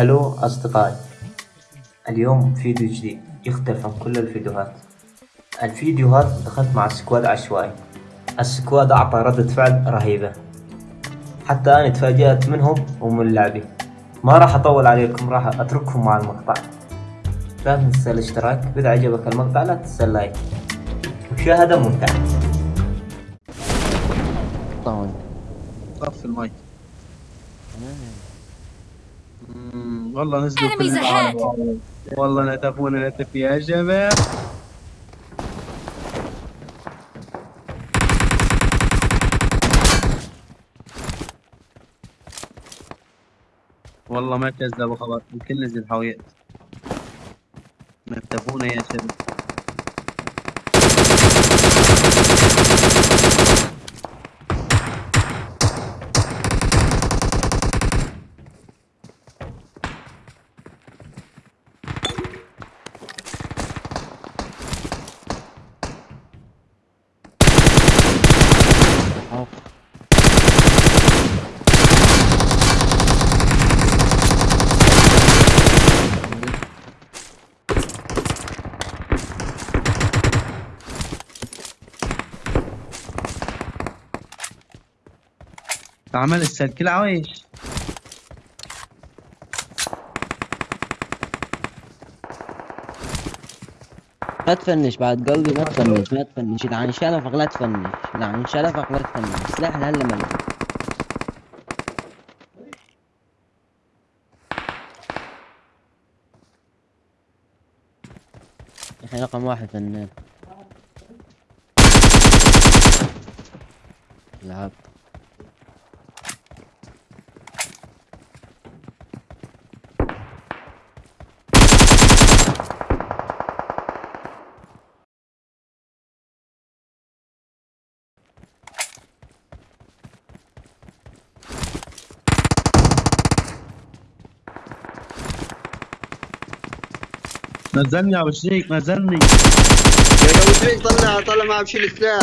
هلو أصدقائي اليوم فيديو جديد يختلف عن كل الفيديوهات. الفيديوهات دخلت مع squad عشوائي. ال squad أعطى ردة فعل رهيبة. حتى أنا تفاجأت منهم ومن لعبي ما راح أطول عليكم راح أترككم مع المقطع. لا تنسى الاشتراك. إذا عجبك المقطع لا تنسى ال like. مشاهدة ممتعة. طبعا. طف المايك. والله نزلوا كل Enemies ahead. العالم. والله نتفونا نتف يا شباب والله ما كذبوا خبر الكل نزل حاويات نتفونا يا شباب عمل السلك العويش لا تفنش بعد قلبي ما تفنش ما تفنش. إذا عن شلفك لا تفنش. إذا عن شلفك لا تفنش. سلاح هلا ملك. أخي رقم واحد فنان. لعب نزلني يا أبو شريك نزلني يا أبو شريك طلع طلع معه بشيل سلاح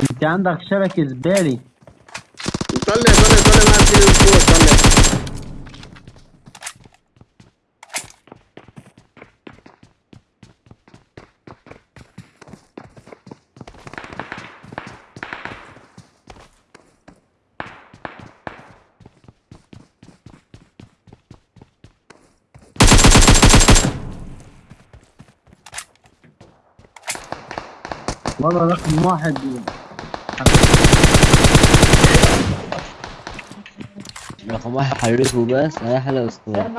أنت عندك شبكة زبالي طلع طلع طلع معه بشيل الفوق طلع والله رقم واحد. رقم واحد حرفه بس هي حلقة أسطورة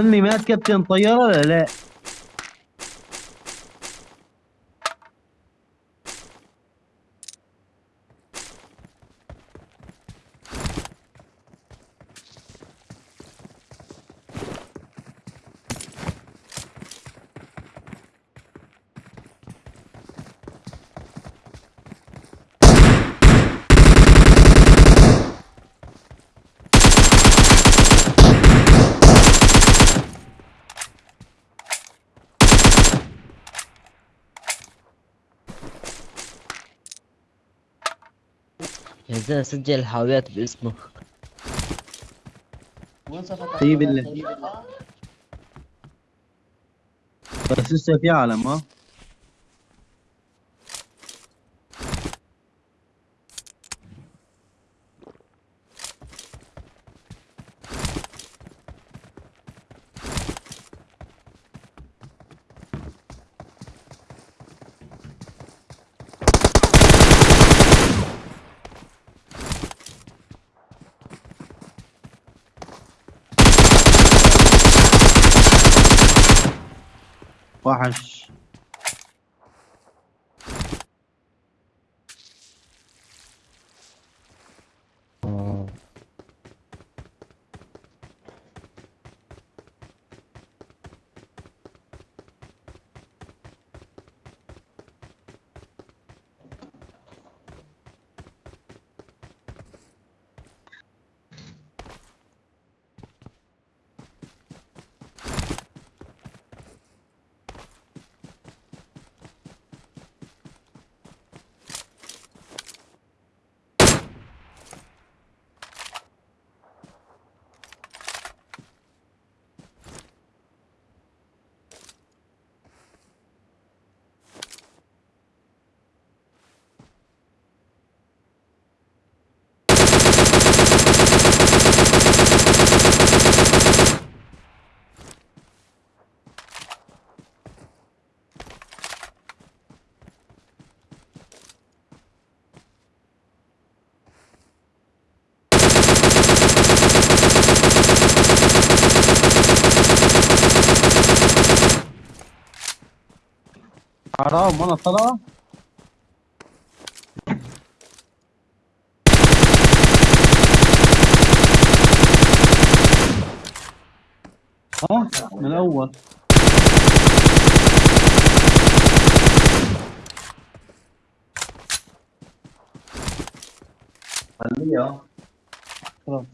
طمني مات كابتن طيارة؟ ولا لا. زلمة سجل الحاويات باسمه في بالله بس لسه في عالم ها؟ وحش حرام وأنا طلعة. ها؟ من الأول خلاص.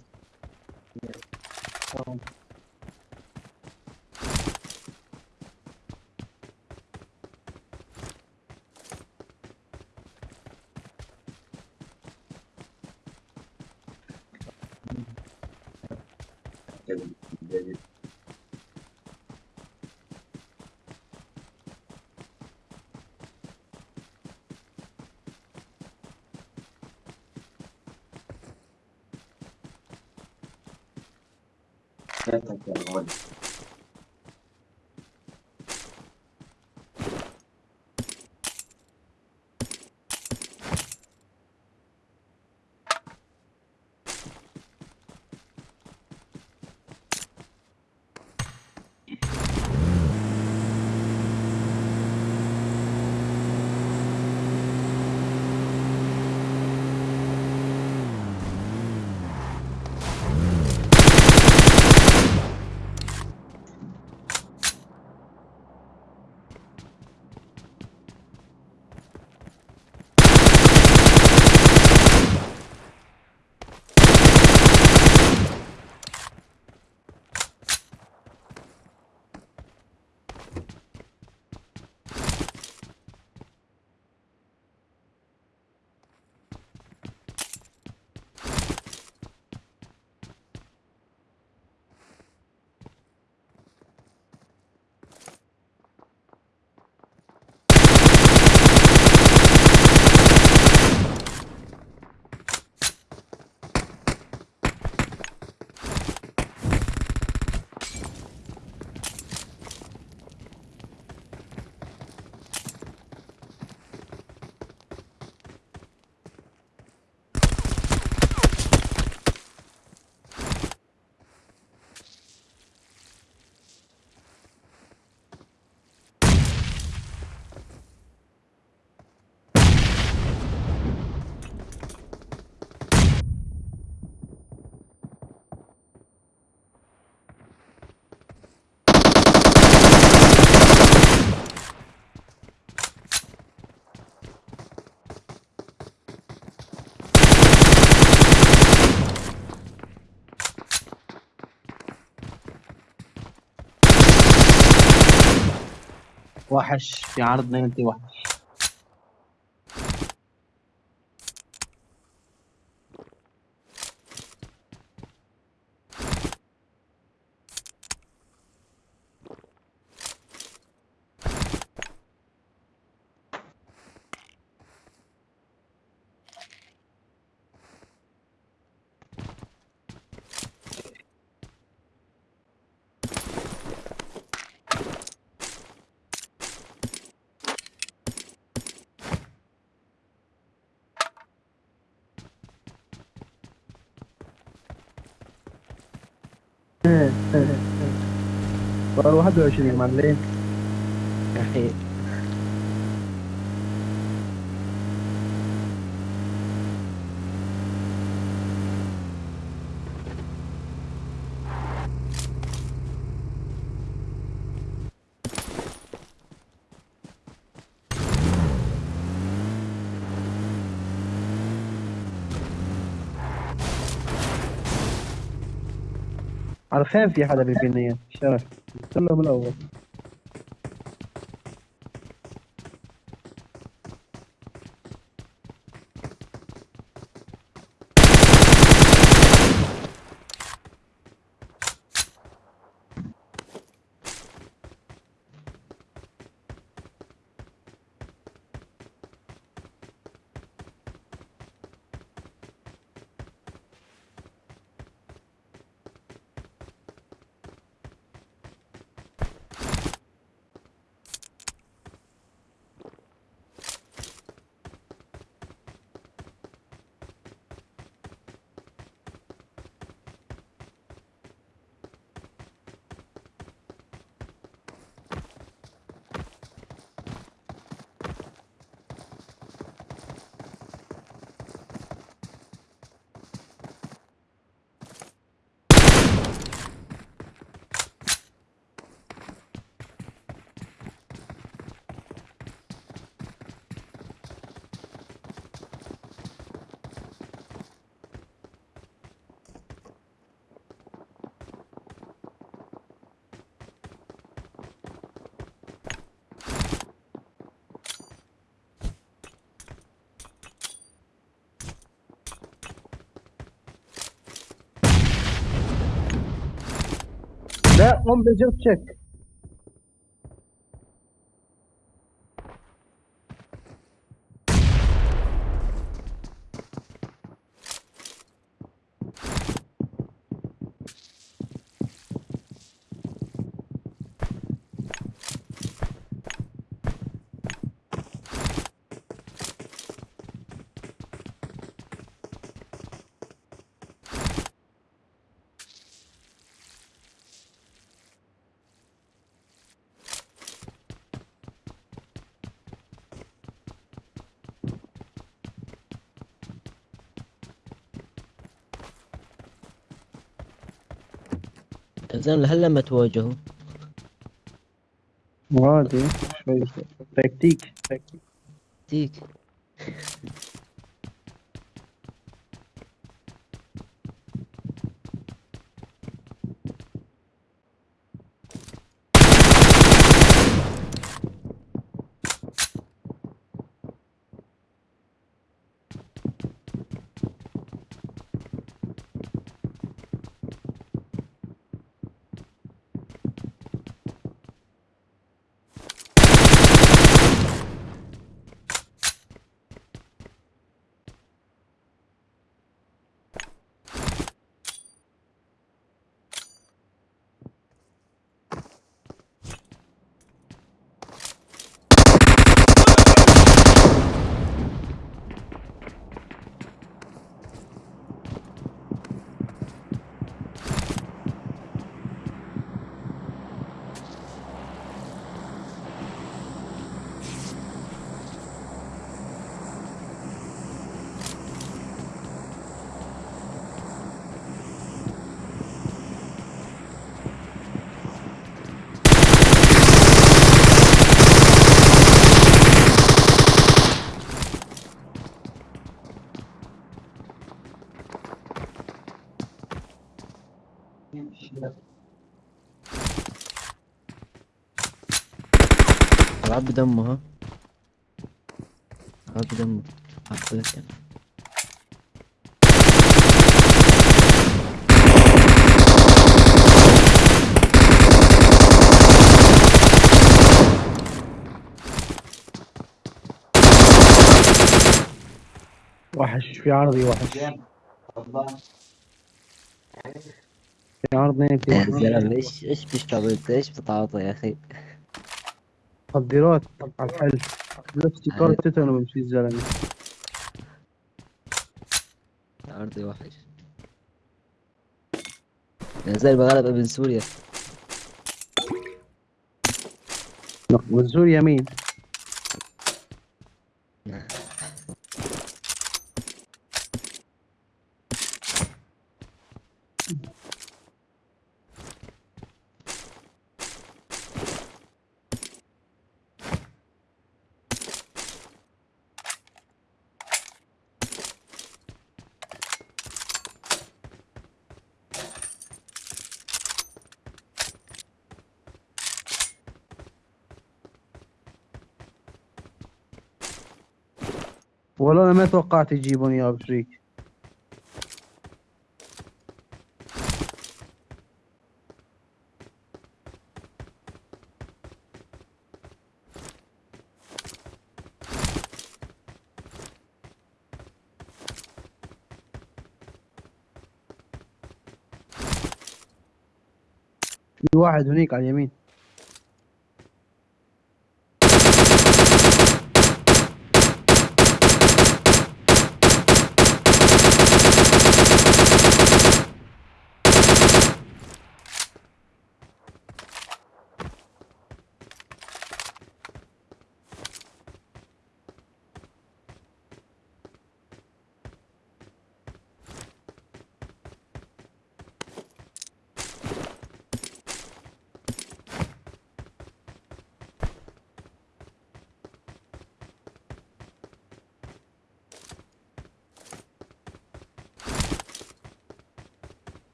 خلاص. وحش في عرض 91 بقى 21 يا معلم. يا أخي عارفين في حدا ببنية شرف. قلت له بالأول. Ve 15'e tutacak. زين هلا لما تواجهوا. عادي شوي تكتيك تكتيك العب بدمه ها؟ العب بدمه عفوك وحش في عرضي وحش. في عرض نيتي إيش إيش بتشتغل إيش بتعاطي يا أخي؟ تقديرات على الحل نفسي كارت تيتانو بمشي الزلمة. عرضي وحش يا زلمة غلب ابن سوريا. منزول يمين والله أنا ما توقعت يجيبون يا أبو شريك في واحد هنيك على اليمين.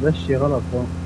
Bachir à la.